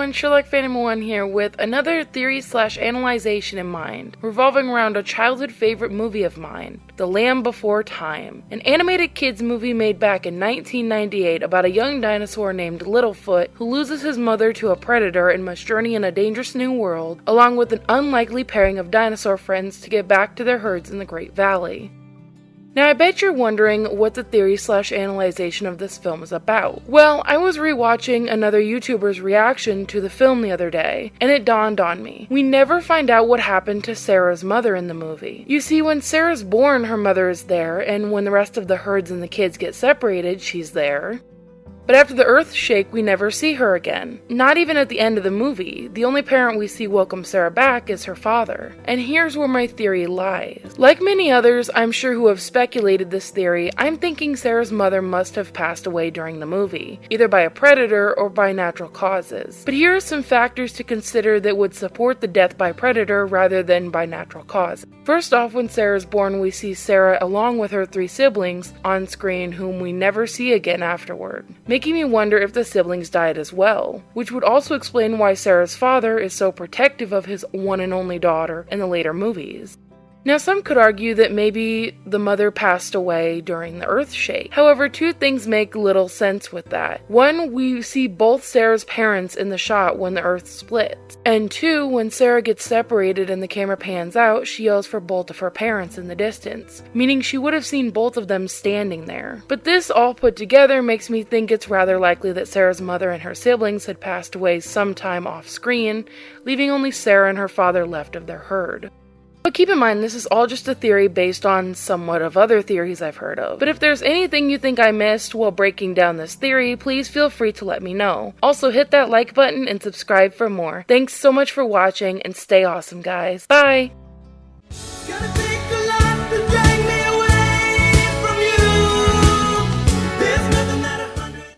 everyone, Sherlock Phantom 1 here with another theory slash analyzation in mind, revolving around a childhood favorite movie of mine, The Land Before Time. An animated kids movie made back in 1998 about a young dinosaur named Littlefoot who loses his mother to a predator and must journey in a dangerous new world, along with an unlikely pairing of dinosaur friends to get back to their herds in the Great Valley. Now, I bet you're wondering what the theory slash analyzation of this film is about. Well, I was rewatching another YouTuber's reaction to the film the other day, and it dawned on me. We never find out what happened to Cera's mother in the movie. You see, when Cera's born, her mother is there, and when the rest of the herds and the kids get separated, she's there. But after the earth shake, we never see her again. Not even at the end of the movie. The only parent we see welcome Cera back is her father. And here's where my theory lies. Like many others, I'm sure who have speculated this theory, I'm thinking Cera's mother must have passed away during the movie, either by a predator or by natural causes. But here are some factors to consider that would support the death by predator rather than by natural cause. First off, when Cera is born, we see Cera along with her three siblings on screen whom we never see again afterward making me wonder if the siblings died as well, which would also explain why Cera's father is so protective of his one and only daughter in the later movies. Now, some could argue that maybe the mother passed away during the earth shake. However, two things make little sense with that. One, we see both Cera's parents in the shot when the earth splits. And two, when Cera gets separated and the camera pans out, she yells for both of her parents in the distance, meaning she would have seen both of them standing there. But this all put together makes me think it's rather likely that Cera's mother and her siblings had passed away sometime off screen, leaving only Cera and her father left of their herd. But keep in mind, this is all just a theory based on somewhat of other theories I've heard of. But if there's anything you think I missed while breaking down this theory, please feel free to let me know. Also, hit that like button and subscribe for more. Thanks so much for watching, and stay awesome, guys. Bye!